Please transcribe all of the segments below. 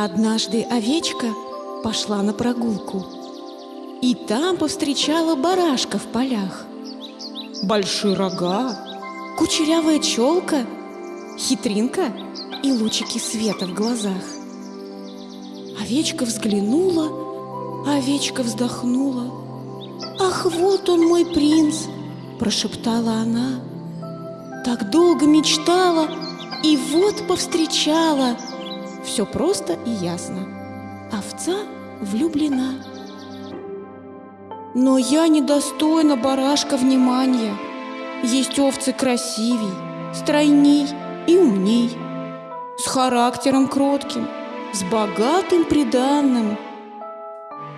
Однажды овечка пошла на прогулку и там повстречала барашка в полях. Большие рога, кучерявая челка, хитринка и лучики света в глазах. Овечка взглянула, овечка вздохнула. «Ах, вот он мой принц!» – прошептала она. Так долго мечтала, и вот повстречала. Все просто и ясно. Овца влюблена. Но я недостойна барашка внимания. Есть овцы красивей, стройней и умней, с характером кротким, с богатым приданным.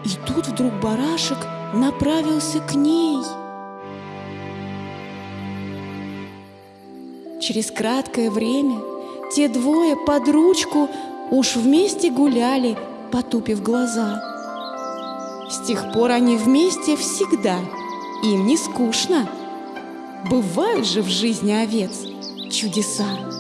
И тут вдруг барашек направился к ней. Через краткое время те двое под ручку уж вместе гуляли, потупив глаза. С тех пор они вместе всегда, им не скучно. Бывают же в жизни овец чудеса.